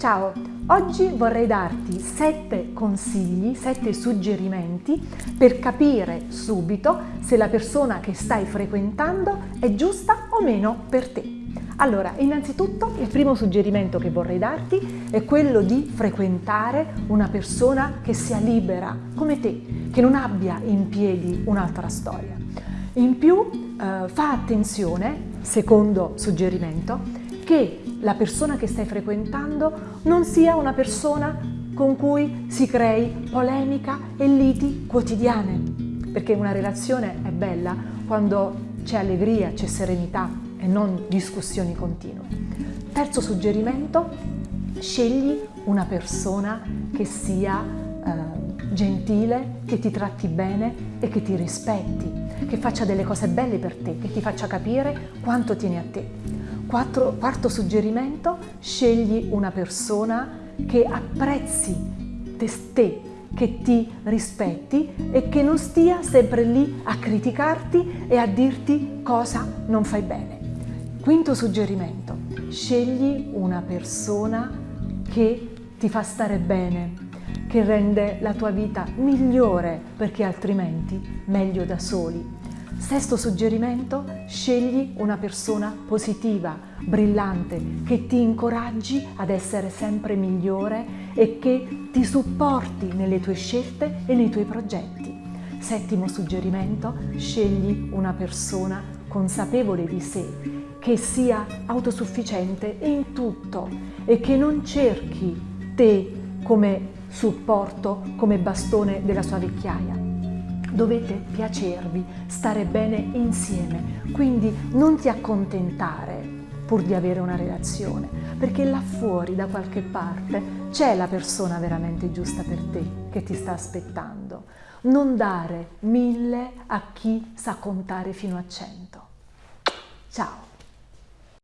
Ciao, oggi vorrei darti 7 consigli, 7 suggerimenti per capire subito se la persona che stai frequentando è giusta o meno per te. Allora, innanzitutto il primo suggerimento che vorrei darti è quello di frequentare una persona che sia libera, come te, che non abbia in piedi un'altra storia. In più, eh, fa attenzione, secondo suggerimento, che la persona che stai frequentando non sia una persona con cui si crei polemica e liti quotidiane, perché una relazione è bella quando c'è allegria, c'è serenità e non discussioni continue. Terzo suggerimento, scegli una persona che sia eh, gentile, che ti tratti bene e che ti rispetti, che faccia delle cose belle per te, che ti faccia capire quanto tieni a te. Quattro, quarto suggerimento, scegli una persona che apprezzi te, che ti rispetti e che non stia sempre lì a criticarti e a dirti cosa non fai bene. Quinto suggerimento, scegli una persona che ti fa stare bene, che rende la tua vita migliore perché altrimenti meglio da soli. Sesto suggerimento, scegli una persona positiva, brillante, che ti incoraggi ad essere sempre migliore e che ti supporti nelle tue scelte e nei tuoi progetti. Settimo suggerimento, scegli una persona consapevole di sé, che sia autosufficiente in tutto e che non cerchi te come supporto, come bastone della sua vecchiaia dovete piacervi, stare bene insieme, quindi non ti accontentare pur di avere una relazione, perché là fuori da qualche parte c'è la persona veramente giusta per te che ti sta aspettando. Non dare mille a chi sa contare fino a cento. Ciao!